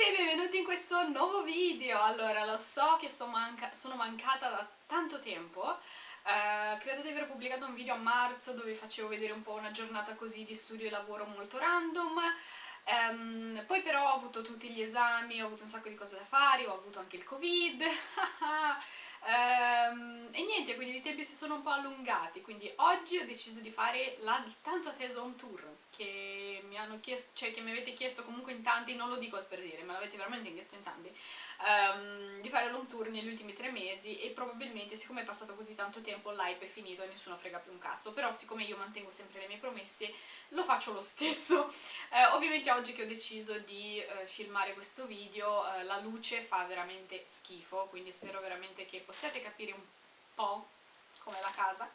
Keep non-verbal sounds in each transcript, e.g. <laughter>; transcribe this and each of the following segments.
tutti e benvenuti in questo nuovo video! Allora, lo so che sono, manca sono mancata da tanto tempo, uh, credo di aver pubblicato un video a marzo dove facevo vedere un po' una giornata così di studio e lavoro molto random, um, poi però ho avuto tutti gli esami, ho avuto un sacco di cose da fare, ho avuto anche il covid, Um, <laughs> e niente, quindi i tempi si sono un po' allungati, quindi oggi ho deciso di fare la tanto atteso home tour che mi, hanno chiesto, cioè che mi avete chiesto comunque in tanti, non lo dico per dire, me l'avete veramente chiesto in tanti, um, di fare l'home tour negli ultimi tre mesi e probabilmente siccome è passato così tanto tempo l'hype è finito e nessuno frega più un cazzo, però siccome io mantengo sempre le mie promesse lo faccio lo stesso. Uh, <laughs> ovviamente oggi che ho deciso di uh, filmare questo video uh, la luce fa veramente schifo, quindi spero veramente che possiate capire un po' come la casa.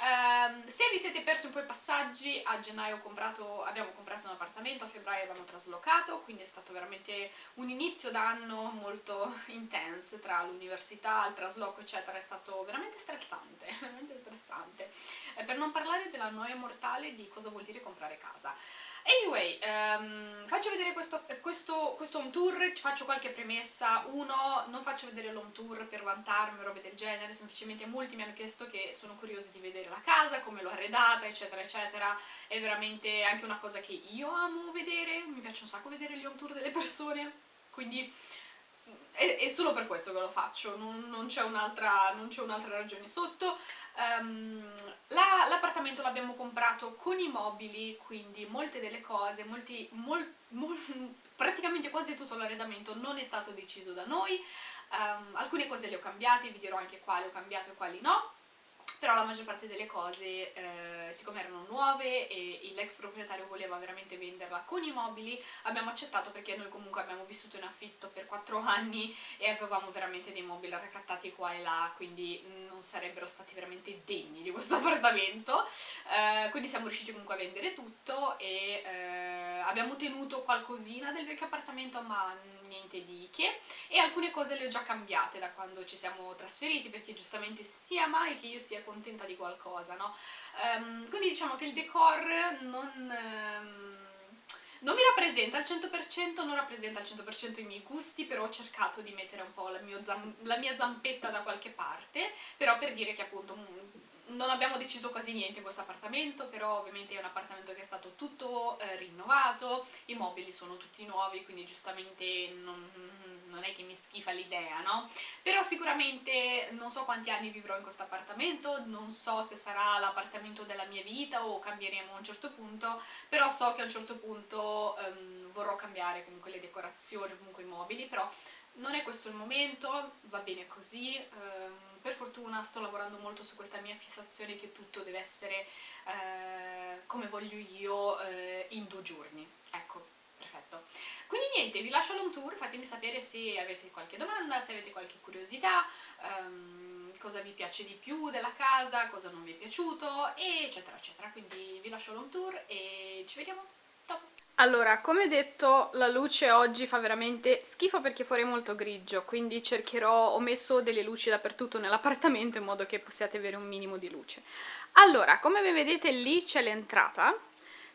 Um, se vi siete persi un po' i passaggi, a gennaio comprato, abbiamo comprato un appartamento, a febbraio abbiamo traslocato, quindi è stato veramente un inizio d'anno molto <laughs> intenso tra l'università, il trasloco eccetera, è stato veramente stressante, <laughs> veramente stressante. Eh, per non parlare della noia mortale di cosa vuol dire comprare casa. Anyway, um, faccio vedere questo, questo, questo, home tour, ci faccio qualche premessa. Uno, non faccio vedere l'home tour per vantarmi o robe del genere, semplicemente molti mi hanno chiesto che sono curiosi di vedere la casa, come l'ho arredata, eccetera, eccetera. È veramente anche una cosa che io amo vedere, mi piace un sacco vedere gli home tour delle persone, quindi è, è, solo per questo che lo faccio, non, non c'è un'altra un ragione sotto. Um, L'appartamento la, l'abbiamo comprato con i mobili, quindi molte delle cose, molti, mol, mol, <laughs> praticamente quasi tutto l'arredamento non è stato deciso da noi, um, alcune cose le ho cambiate, vi dirò anche quali ho cambiato e quali no, però la maggior parte delle cose, eh, siccome erano nuove e l'ex proprietario voleva veramente venderla con i mobili, abbiamo accettato perché noi comunque abbiamo vissuto in affitto per 4 <laughs> anni e avevamo veramente dei mobili raccattati qua e là, quindi non sarebbero stati veramente degni di questo <laughs> appartamento, eh, quindi siamo riusciti comunque a vendere tutto e eh, abbiamo tenuto qualcosina del vecchio appartamento ma niente di che e alcune cose le ho già cambiate da quando ci siamo trasferiti perché giustamente sia mai che io sia contenta di qualcosa, no? Um, quindi diciamo che il decor non... Um, non mi rappresenta al 100%, non rappresenta al 100% i miei gusti, però ho cercato di mettere un po' la, la, mia zampetta da qualche parte, però per dire che appunto mm, non abbiamo deciso quasi niente in questo appartamento, però ovviamente è un appartamento che è stato tutto eh, rinnovato, i mobili sono tutti nuovi, quindi giustamente non, non è che mi schifa l'idea, no? Però sicuramente non so quanti anni vivrò in questo appartamento, non so se sarà l'appartamento della mia vita o cambieremo a un certo punto, però so che a un certo punto um, vorrò cambiare comunque le decorazioni, comunque i mobili, però non è questo il momento, va bene così, um, per fortuna sto lavorando molto su questa mia fissazione che tutto deve essere uh, come voglio io uh, in due giorni, ecco, perfetto. Quindi niente, vi lascio l'home tour, fatemi sapere se avete qualche domanda, se avete qualche curiosità, um, cosa vi piace di più della casa, cosa non vi è piaciuto, eccetera eccetera. Quindi vi lascio l'home tour e ci vediamo. Allora, come ho detto, la luce oggi fa veramente schifo perché fuori è molto grigio, quindi cercherò, ho messo delle luci dappertutto nell'appartamento in modo che possiate avere un minimo di luce. Allora, come vedete lì c'è l'entrata,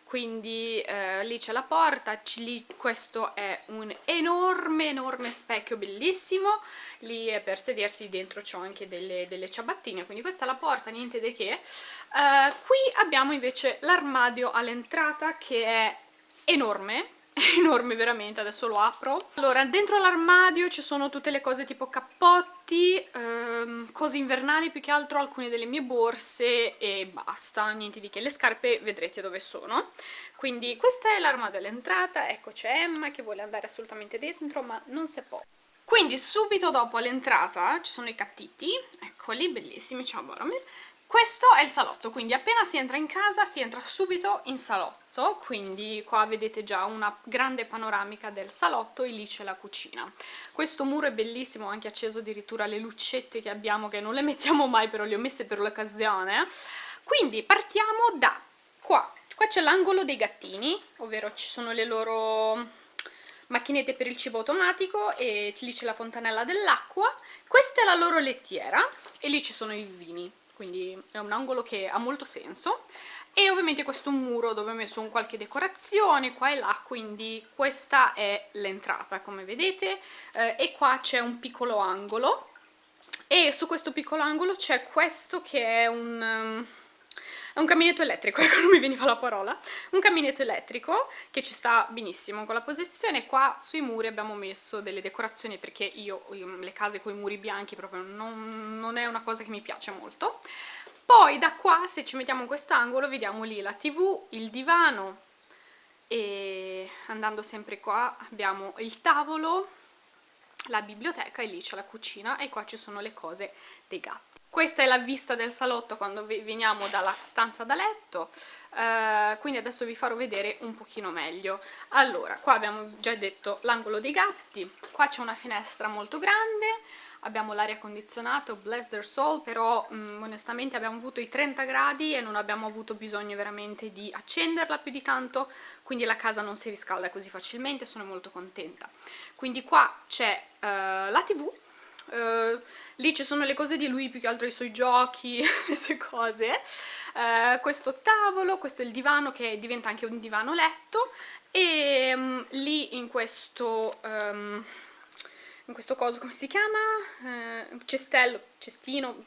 quindi eh, lì c'è la porta, lì questo è un enorme enorme specchio bellissimo, lì è per sedersi, dentro c'ho anche delle, delle, ciabattine, quindi questa è la porta, niente di che. Eh, qui abbiamo invece l'armadio all'entrata che è enorme, <laughs> enorme veramente, adesso lo apro. Allora, dentro l'armadio ci sono tutte le cose tipo cappotti, ehm, cose invernali più che altro, alcune delle mie borse e basta, niente di che. Le scarpe vedrete dove sono. Quindi questa è l'armadio all'entrata, ecco c'è Emma che vuole andare assolutamente dentro ma non si può. Quindi subito dopo l'entrata ci sono i cattiti, eccoli, bellissimi, ciao Boromir, questo è il salotto, quindi appena si entra in casa si entra subito in salotto, quindi qua vedete già una grande panoramica del salotto e lì c'è la cucina. Questo muro è bellissimo, ho anche acceso addirittura le lucette che abbiamo, che non le mettiamo mai, però le ho messe per l'occasione. Quindi partiamo da qua. Qua c'è l'angolo dei gattini, ovvero ci sono le loro macchinette per il cibo automatico e lì c'è la fontanella dell'acqua. Questa è la loro lettiera e lì ci sono i vini quindi è un angolo che ha molto senso. e ovviamente questo muro dove ho messo un qualche decorazione qua e là, quindi questa è l'entrata come vedete eh, e qua c'è un piccolo angolo e su questo piccolo angolo c'è questo che è un... Um, un caminetto elettrico, <laughs> ecco non mi veniva la parola, un caminetto elettrico che ci sta benissimo con la posizione, qua sui muri abbiamo messo delle decorazioni perché io, io le case con i muri bianchi proprio non, non è una cosa che mi piace molto, poi da qua se ci mettiamo in quest'angolo vediamo lì la tv, il divano e andando sempre qua abbiamo il tavolo, la biblioteca e lì c'è la cucina e qua ci sono le cose dei gatti. Questa è la vista del salotto quando veniamo dalla stanza da letto, eh, quindi adesso vi farò vedere un pochino meglio. Allora, qua abbiamo già detto l'angolo dei gatti, qua c'è una finestra molto grande, abbiamo l'aria condizionata, bless their soul, però mh, mm, onestamente abbiamo avuto i 30 gradi e non abbiamo avuto bisogno veramente di accenderla più di tanto, quindi la casa non si riscalda così facilmente, sono molto contenta. Quindi qua c'è uh, la tv, Uh, lì ci sono le cose di lui, più che altro i suoi giochi, <laughs> le sue cose. Uh, questo tavolo, questo è il divano che diventa anche un divano letto e um, lì in questo, um, in questo coso, come si chiama? Uh, cestello, cestino,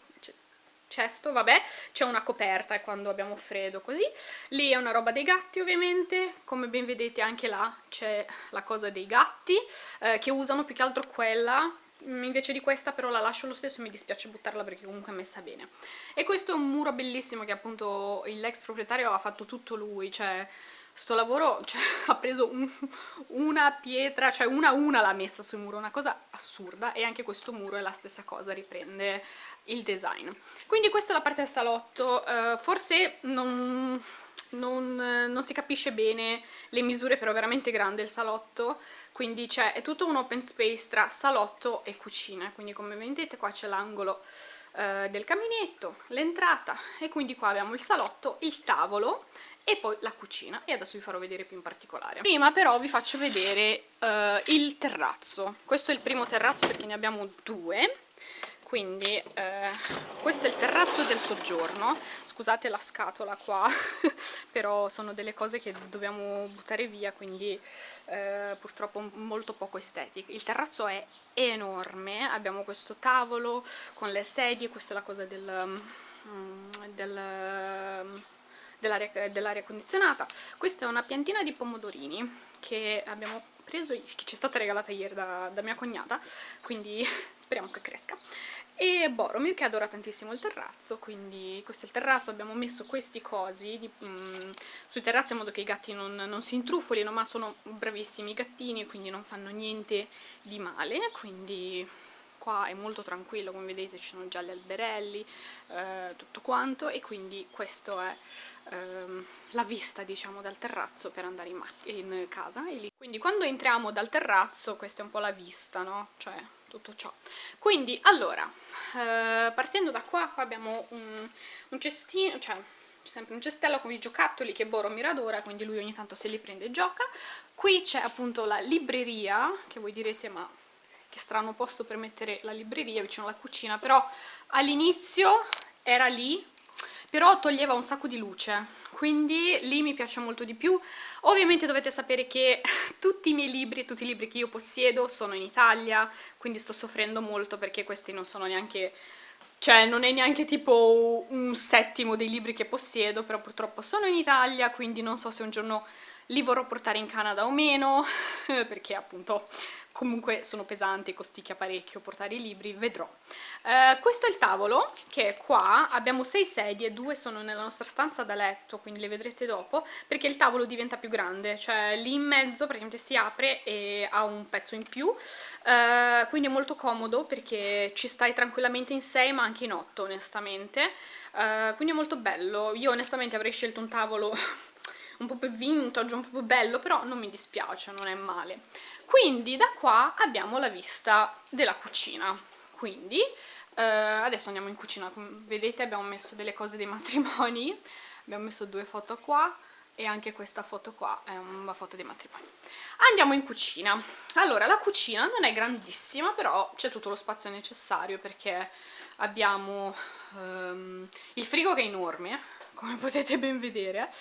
cesto, vabbè, c'è una coperta quando abbiamo freddo così. Lì è una roba dei gatti ovviamente, come ben vedete anche là c'è la cosa dei gatti, eh, che usano più che altro quella invece di questa però la lascio lo stesso mi dispiace buttarla perché comunque è messa bene e questo è un muro bellissimo che appunto l'ex proprietario ha fatto tutto lui cioè sto lavoro <laughs> cioè, ha preso un, una pietra, cioè una a una l'ha messa sul muro, una cosa assurda e anche questo muro è la stessa cosa, riprende il design. Quindi questa è la parte del salotto, uh, forse non, non, non, si capisce bene le misure, però è veramente grande il salotto, quindi è tutto un open space tra salotto e cucina, quindi come vedete qua c'è l'angolo uh, del caminetto, l'entrata e quindi qua abbiamo il salotto, il tavolo e poi la cucina. E adesso vi farò vedere più in particolare. Prima però vi faccio vedere uh, il terrazzo, questo è il primo terrazzo perché ne abbiamo due quindi eh, questo è il terrazzo del soggiorno. Scusate la scatola qua <laughs> però sono delle cose che dobbiamo buttare via quindi eh, purtroppo molto poco estetiche. Il terrazzo è enorme abbiamo questo tavolo con le sedie questa è la cosa del, mm, del dell'aria dell condizionata. Questa è una piantina di pomodorini che abbiamo preso, che ci è stata regalata ieri da, da mia cognata quindi <laughs> speriamo che cresca. E Boromir che adora tantissimo il terrazzo quindi questo è il terrazzo, abbiamo messo questi cosi di, mm, sui terrazzi in modo che i gatti non, non si intrufolino ma sono bravissimi i gattini quindi non fanno niente di male quindi qua è molto tranquillo come vedete ci sono già gli alberelli eh, tutto quanto e quindi questa è ehm, la vista diciamo dal terrazzo per andare in, in casa quindi quando entriamo dal terrazzo questa è un po' la vista no? cioè tutto ciò quindi allora eh, partendo da qua qua abbiamo un, un cestino cioè sempre un cestello con i giocattoli che Boromir adora, quindi lui ogni tanto se li prende e gioca. Qui c'è appunto la libreria, che voi direte ma che strano posto per mettere la libreria vicino alla cucina, però all'inizio era lì, però toglieva un sacco di luce, quindi lì mi piace molto di più. Ovviamente dovete sapere che <laughs> tutti i miei libri, tutti i libri che io possiedo sono in Italia, quindi sto soffrendo molto perché questi non sono neanche... Cioè, non è neanche tipo un settimo dei libri che possiedo, però purtroppo sono in Italia, quindi non so se un giorno li vorrò portare in Canada o meno, <laughs> perché appunto comunque sono pesanti, costicchia parecchio portare i libri, vedrò. Eh, questo è il tavolo, che è qua, abbiamo sei sedie, due sono nella nostra stanza da letto, quindi le vedrete dopo, perché il tavolo diventa più grande, cioè lì in mezzo praticamente si apre e ha un pezzo in più, eh, quindi è molto comodo perché ci stai tranquillamente in sei ma anche in otto onestamente, eh, quindi è molto bello, io onestamente avrei scelto un tavolo <laughs> un po' più vintage, un po' più bello, però non mi dispiace, non è male. Quindi da qua abbiamo la vista della cucina, quindi eh, adesso andiamo in cucina, come vedete abbiamo messo delle cose dei matrimoni, <laughs> abbiamo messo due foto qua, e anche questa foto qua è una foto dei matrimoni. Andiamo in cucina. Allora, la cucina non è grandissima, però c'è tutto lo spazio necessario perché abbiamo um, il frigo che è enorme, come <laughs> potete ben vedere.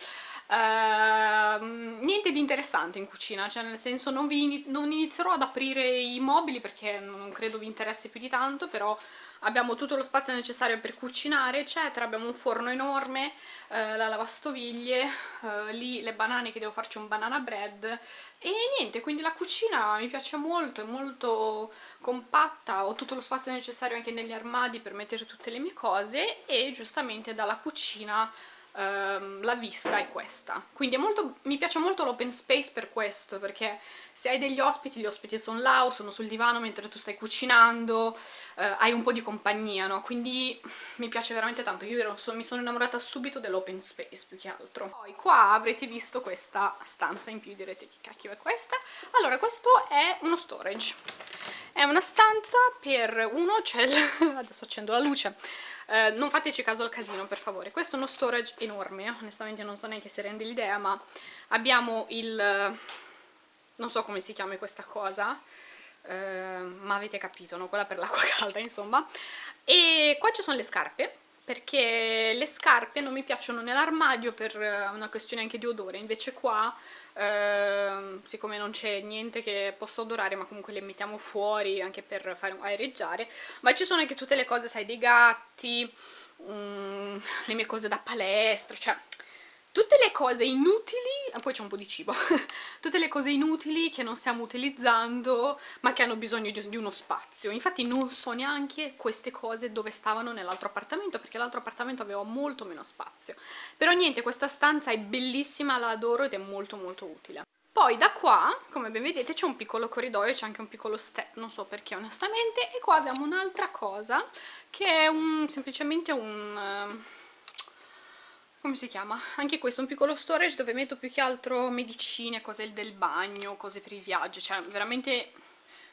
Uh, niente di interessante in cucina, cioè nel senso non, vi, non inizierò ad aprire i mobili perché non credo vi interessi più di tanto, però abbiamo tutto lo spazio necessario per cucinare eccetera, abbiamo un forno enorme, eh, la lavastoviglie, eh, lì le banane che devo farci un banana bread e niente, quindi la cucina mi piace molto, è molto compatta, ho tutto lo spazio necessario anche negli armadi per mettere tutte le mie cose e giustamente dalla cucina ehm, la vista è questa. Quindi molto, mi piace molto l'open space per questo perché se hai degli ospiti, gli ospiti sono là o sono sul divano mentre tu stai cucinando eh, hai un po' di compagnia, no? quindi mi piace veramente tanto. Io so, mi sono innamorata subito dell'open space più che altro. Poi qua avrete visto questa stanza in più direte che cacchio è questa. Allora questo è uno storage. È una stanza per uno c'è <laughs> adesso accendo la luce eh, non fateci caso al casino per favore. Questo è uno storage enorme onestamente non so neanche se rende l'idea ma abbiamo il non so come si chiama questa cosa eh, ma avete capito, no? quella per l'acqua calda insomma. E qua ci sono le scarpe perché le scarpe non mi piacciono nell'armadio per una questione anche di odore, invece qua, eh, siccome non c'è niente che possa odorare, ma comunque le mettiamo fuori anche per fare aereggiare, ma ci sono anche tutte le cose, sai, dei gatti, mm, <laughs> le mie cose da palestra, cioè tutte le cose inutili, ah, poi c'è un po' di cibo, <laughs> tutte le cose inutili che non stiamo utilizzando ma che hanno bisogno di, uno spazio. Infatti non so neanche queste cose dove stavano nell'altro appartamento perché l'altro appartamento aveva molto meno spazio. Però niente, questa stanza è bellissima, la adoro ed è molto molto utile. Poi da qua, come ben vedete, c'è un piccolo corridoio, c'è anche un piccolo step, non so perché onestamente, e qua abbiamo un'altra cosa che è un, semplicemente un... Uh, come si chiama? Anche questo, un piccolo storage dove metto più che altro medicine, cose del bagno, cose per i viaggi, cioè veramente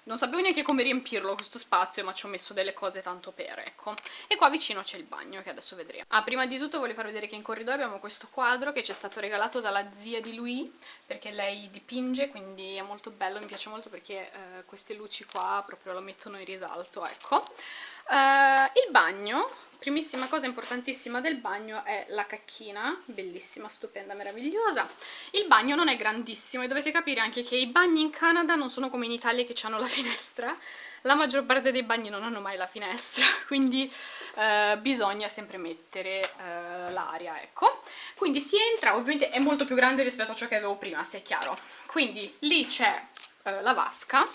non sapevo neanche come riempirlo questo spazio ma ci ho messo delle cose tanto per, ecco. E qua vicino c'è il bagno che adesso vedremo. Ah, prima di tutto voglio farvi vedere che in corridoio abbiamo questo quadro che ci è stato regalato dalla zia di lui perché lei dipinge quindi è molto bello, mi piace molto perché eh, queste luci qua proprio lo mettono in risalto, ecco. Uh, il bagno primissima cosa importantissima del bagno è la cacchina, bellissima, stupenda, meravigliosa. Il bagno non è grandissimo e dovete capire anche che i bagni in Canada non sono come in Italia che hanno la finestra, la maggior parte dei bagni non hanno mai la finestra, <laughs> quindi eh, bisogna sempre mettere eh, l'aria, ecco. Quindi si entra, ovviamente è molto più grande rispetto a ciò che avevo prima, se è chiaro. Quindi lì c'è eh, la vasca,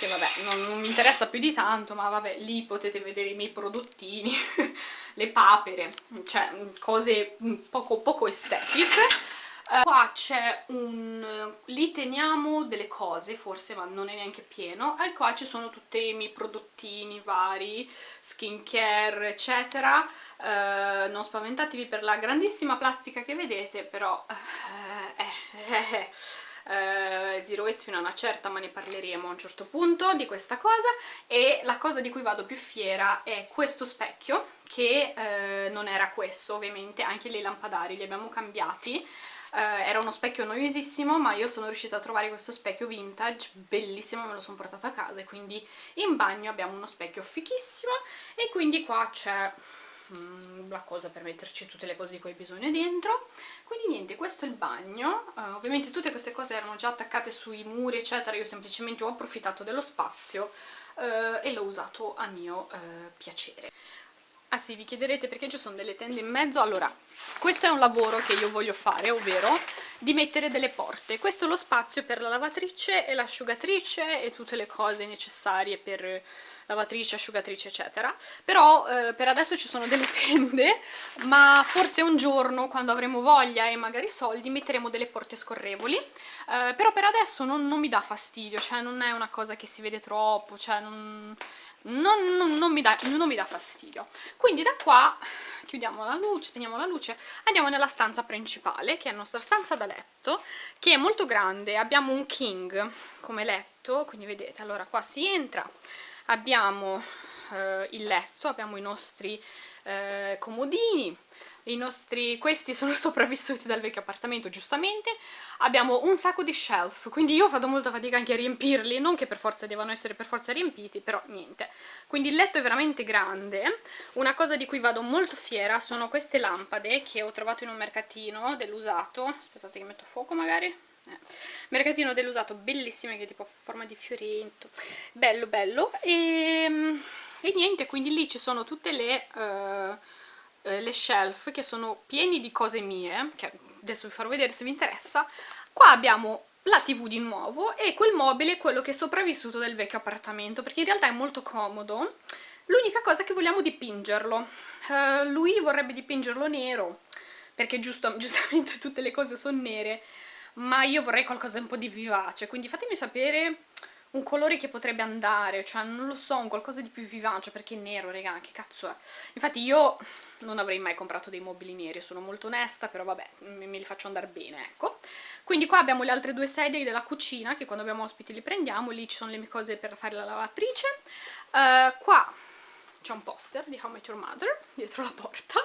che vabbè non, non, mi interessa più di tanto, ma vabbè lì potete vedere i miei prodottini, <laughs> le papere, cioè cose poco, poco estetiche. Uh, qua c'è un... lì teniamo delle cose forse ma non è neanche pieno. E qua ci sono tutti i miei prodottini vari, skincare eccetera. Uh, non spaventatevi per la grandissima plastica che vedete però uh, eh, eh, eh eh, Zero Waste fino a una certa ma ne parleremo a un certo punto di questa cosa. E la cosa di cui vado più fiera è questo specchio che eh, non era questo ovviamente, anche le lampadari li abbiamo cambiati. Uh, era uno specchio noiosissimo ma io sono riuscita a trovare questo specchio vintage bellissimo, me lo sono portato a casa. E quindi in bagno abbiamo uno specchio fichissimo. E quindi qua c'è Mm, la cosa per metterci tutte le cose di cui hai bisogno dentro. Quindi niente, questo è il bagno. Uh, ovviamente tutte queste cose erano già attaccate sui muri eccetera. Io semplicemente ho approfittato dello spazio uh, e l'ho usato a mio uh, piacere. Ah sì, vi chiederete perché ci sono delle tende in mezzo? Allora, questo è un lavoro che io voglio fare, ovvero di mettere delle porte. Questo è lo spazio per la lavatrice e l'asciugatrice e tutte le cose necessarie per lavatrice, asciugatrice eccetera però eh, per adesso ci sono delle <laughs> tende ma forse un giorno quando avremo voglia e magari soldi metteremo delle porte scorrevoli eh, però per adesso non, non, mi dà fastidio cioè non è una cosa che si vede troppo cioè non, non, non, non mi, dà, mi dà fastidio. Quindi da qua chiudiamo la luce, teniamo la luce, andiamo nella stanza principale, che è la nostra stanza da letto, che è molto grande, abbiamo un king come letto, quindi vedete, allora qua si entra, abbiamo eh, il letto, abbiamo i nostri eh, comodini, nostri, questi sono <laughs> sopravvissuti dal vecchio appartamento giustamente, abbiamo un sacco di shelf, quindi io vado molta fatica anche a riempirli, non che per forza devono essere per forza riempiti, però niente. Quindi il letto è veramente grande, una cosa di cui vado molto fiera sono queste lampade che ho trovato in un mercatino dell'usato, aspettate che metto fuoco magari, eh. mercatino dell'usato bellissime che tipo a forma di fioretto bello bello. E, e, niente quindi lì ci sono tutte le, uh, le shelf che sono pieni di cose mie che adesso vi farò vedere se vi interessa qua abbiamo la tv di nuovo e quel mobile quello che è sopravvissuto del vecchio appartamento perché in realtà è molto comodo. L'unica cosa è che vogliamo dipingerlo. Uh, lui vorrebbe dipingerlo nero perché giusto, <laughs> giustamente tutte le cose sono nere ma io vorrei qualcosa un po' di vivace, quindi fatemi sapere un colore che potrebbe andare, cioè non lo so, un qualcosa di più vivace, perché è nero, raga, che cazzo è? Infatti io non avrei mai comprato dei mobili neri, sono molto onesta, però vabbè, me, li faccio andare bene, ecco. Quindi qua abbiamo le altre due sedie della cucina, che quando abbiamo ospiti li prendiamo, lì ci sono le mie cose per fare la lavatrice. Uh, qua c'è un poster di How Met Your Mother, dietro la porta.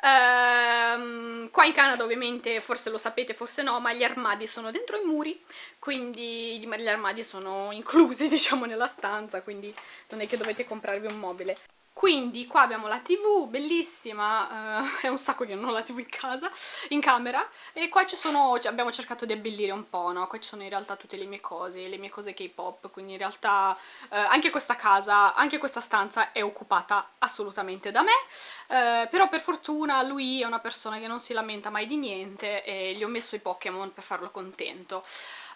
Ehm, qua in Canada ovviamente forse lo sapete, forse no, ma gli armadi sono dentro i muri, quindi gli armadi sono inclusi <laughs> diciamo nella stanza, quindi non è che dovete comprarvi un mobile. Quindi qua abbiamo la tv, bellissima, uh, <laughs> è un sacco che non ho la tv in casa, in camera, e qua ci sono, abbiamo cercato di abbellire un po', no? Qua ci sono in realtà tutte le mie cose, le mie cose K-pop, quindi in realtà uh, anche questa casa, anche questa stanza è occupata assolutamente da me, uh, però per fortuna lui è una persona che non si lamenta mai di niente e gli ho messo i Pokémon per farlo contento.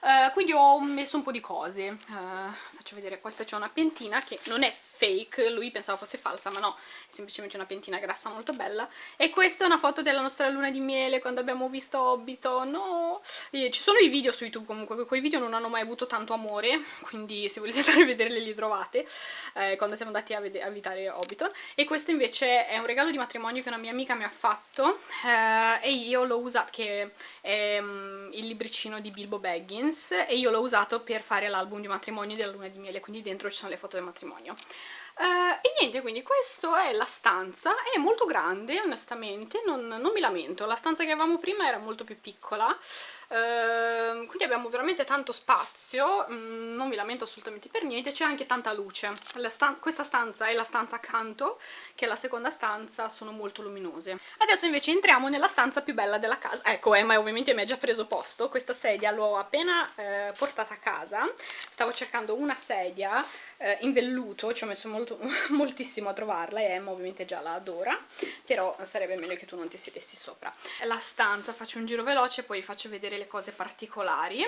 Uh, quindi ho messo un po' di cose uh, faccio vedere, questa c'è una piantina che non è fake, lui pensava fosse falsa ma no, è semplicemente una piantina grassa molto bella e questa è una foto della nostra luna di miele quando abbiamo visto Hobbiton, no! E ci sono i video su YouTube comunque, quei video non hanno mai avuto tanto amore, quindi se volete <laughs> andare a vederli li trovate, eh, quando siamo andati a, a visitare Hobbiton e questo invece è un regalo di matrimonio che una mia amica mi ha fatto eh, e io l'ho usato, che è um, il libricino di Bilbo Baggins e io l'ho usato per fare l'album di matrimonio della luna di miele, quindi dentro ci sono le foto del matrimonio. Uh, e niente, quindi questa è la stanza, è molto grande onestamente, non, non, mi lamento, la stanza che avevamo prima era molto più piccola, uh, quindi abbiamo veramente tanto spazio, mm, non mi lamento assolutamente per niente, c'è anche tanta luce, stan questa stanza e la stanza accanto, che è la seconda stanza, sono molto luminose. Adesso invece entriamo nella stanza più bella della casa, ecco Emma ovviamente mi ha già preso posto, questa sedia l'ho appena eh, portata a casa, stavo cercando una sedia eh, in velluto, ci ho messo molto, <laughs> moltissimo a trovarla e Emma ovviamente già la adora, però sarebbe meglio che tu non ti sedessi sopra. La stanza, faccio un giro veloce poi faccio vedere le cose particolari.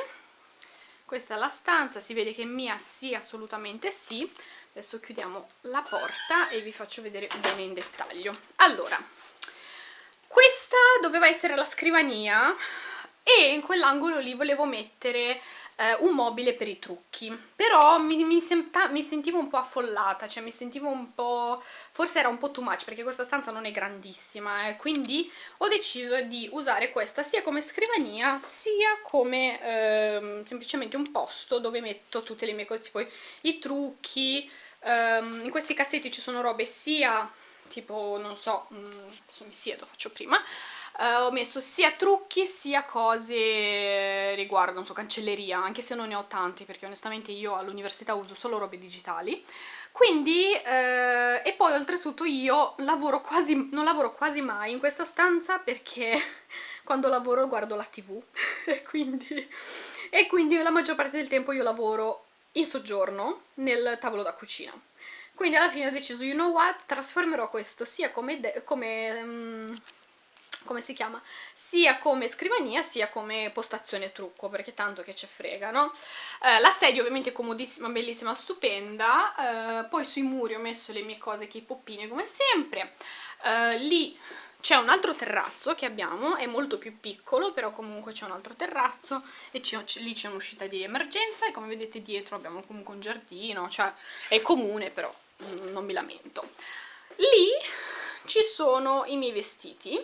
Questa è la stanza, si vede che mia sì, assolutamente sì. Adesso chiudiamo la porta e vi faccio vedere bene in dettaglio. Allora, questa doveva essere la scrivania e in quell'angolo lì volevo mettere eh, un mobile per i trucchi. Però mi, mi, senta, mi, sentivo un po' affollata cioè mi sentivo un po' forse era un po' too much perché questa stanza non è grandissima eh, quindi ho deciso di usare questa sia come scrivania sia come eh, semplicemente un posto dove metto tutte le mie cose tipo i trucchi ehm, in questi cassetti ci sono robe sia tipo non so mm, adesso mi siedo faccio prima Uh, ho messo sia trucchi sia cose riguardo, non so, cancelleria, anche se non ne ho tanti perché onestamente io all'università uso solo robe digitali. Quindi, uh, e poi oltretutto io lavoro quasi, non lavoro quasi mai in questa stanza perché <laughs> quando lavoro guardo la tv e, <laughs> quindi, e quindi la maggior parte del tempo io lavoro in soggiorno nel tavolo da cucina. Quindi alla fine ho deciso, you know what, trasformerò questo sia come, come um, come si chiama? Sia come scrivania sia come postazione trucco, perché tanto che ci frega, no? Eh, la sedia ovviamente è comodissima, bellissima, stupenda, eh, poi sui muri ho messo le mie cose che i poppine come sempre, eh, lì c'è un altro terrazzo che abbiamo, è molto più piccolo, però comunque c'è un altro terrazzo e lì c'è un'uscita di emergenza e come vedete dietro abbiamo comunque un giardino, cioè è comune però non mi lamento. Lì ci sono i miei vestiti,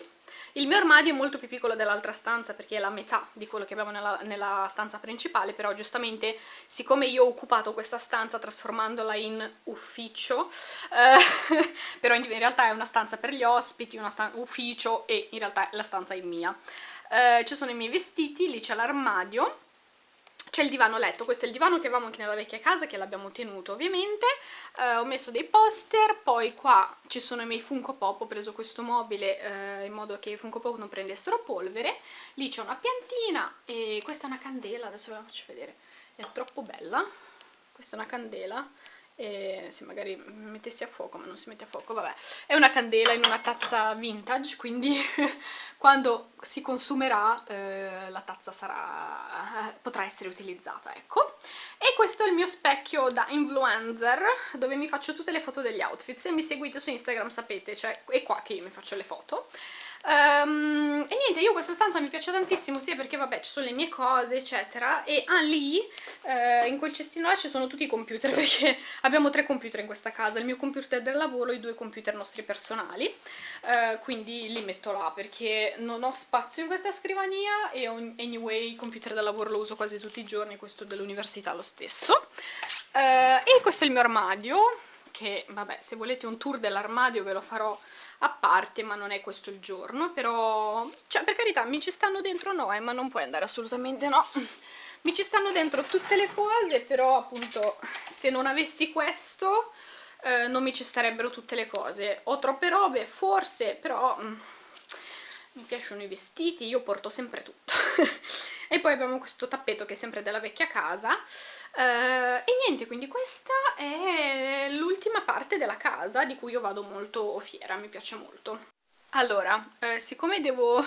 Il mio armadio è molto più piccolo dell'altra stanza perché è la metà di quello che abbiamo nella, nella stanza principale, però giustamente siccome io ho occupato questa stanza trasformandola in ufficio, eh, <laughs> però in, in, realtà è una stanza per gli ospiti, un ufficio e in realtà la stanza è mia. Eh, ci sono i miei vestiti, lì c'è l'armadio, c'è il divano letto, questo è il divano che avevamo anche nella vecchia casa, che l'abbiamo tenuto ovviamente, eh, ho messo dei poster, poi qua ci sono i miei Funko Pop, ho preso questo mobile eh, in modo che i Funko Pop non prendessero polvere, lì c'è una piantina e questa è una candela, adesso ve la faccio vedere, è troppo bella, questa è una candela, e se magari mettessi a fuoco ma non si mette a fuoco, vabbè. È una candela in una tazza vintage quindi <laughs> quando si consumerà eh, la tazza sarà, potrà essere utilizzata ecco. E questo è il mio specchio da influencer dove mi faccio tutte le foto degli outfit se mi seguite su Instagram sapete, cioè è qua che io mi faccio le foto Um, e niente, io questa stanza mi piace tantissimo sia perché vabbè ci sono le mie cose eccetera e ah, lì eh, in quel cestino là ci sono tutti i computer <laughs> perché abbiamo tre computer in questa casa, il mio computer del lavoro e i due computer nostri personali. Eh, quindi li metto là perché non ho spazio in questa scrivania e anyway il computer del lavoro lo uso quasi tutti i giorni, questo dell'università lo stesso. Eh, e questo è il mio armadio che vabbè se volete un tour dell'armadio ve lo farò a parte ma non è questo il giorno però cioè per carità mi ci stanno dentro no ma non puoi andare assolutamente no. Mi ci stanno dentro tutte le cose però appunto se non avessi questo eh, non mi ci starebbero tutte le cose. Ho troppe robe forse però mm, mi piacciono i vestiti io porto sempre tutto <laughs> e poi abbiamo questo tappeto che è sempre della vecchia casa uh, e niente, quindi questa è l'ultima parte della casa di cui io vado molto fiera, mi piace molto. Allora, eh, siccome devo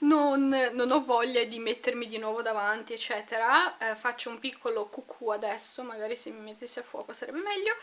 non, non, ho voglia di mettermi di nuovo davanti eccetera. Eh, faccio un piccolo cucù adesso magari se mi mettessi a fuoco sarebbe meglio.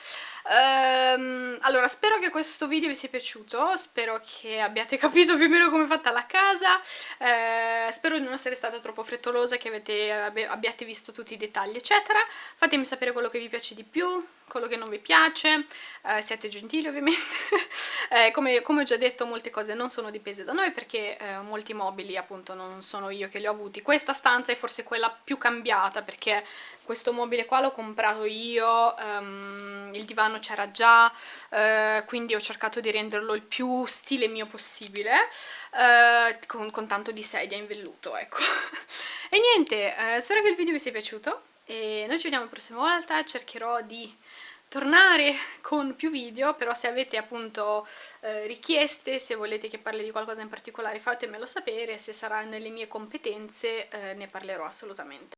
Ehm, allora spero che questo video vi sia piaciuto spero che abbiate <laughs> capito più o meno come è fatta la casa. Eh, spero di non essere stata troppo frettolosa che avete, abbiate visto tutti i dettagli eccetera. Fatemi sapere quello che vi piace di più quello che non vi piace, eh, siate gentili ovviamente, <laughs> eh, come, come, ho già detto molte cose non sono dipese da noi perché eh, molti mobili appunto non sono io che li ho avuti, questa stanza è forse quella più cambiata perché questo mobile qua l'ho comprato io, um, il divano c'era già, uh, quindi ho cercato di renderlo il più stile mio possibile, uh, con, con, tanto di sedia in velluto, ecco. <laughs> e niente, uh, spero che il video vi sia piaciuto, e noi ci vediamo la prossima volta, cercherò di tornare con più video, però se avete appunto eh, richieste, se volete che parli di qualcosa in particolare fatemelo sapere, se sarà nelle mie competenze eh, ne parlerò assolutamente.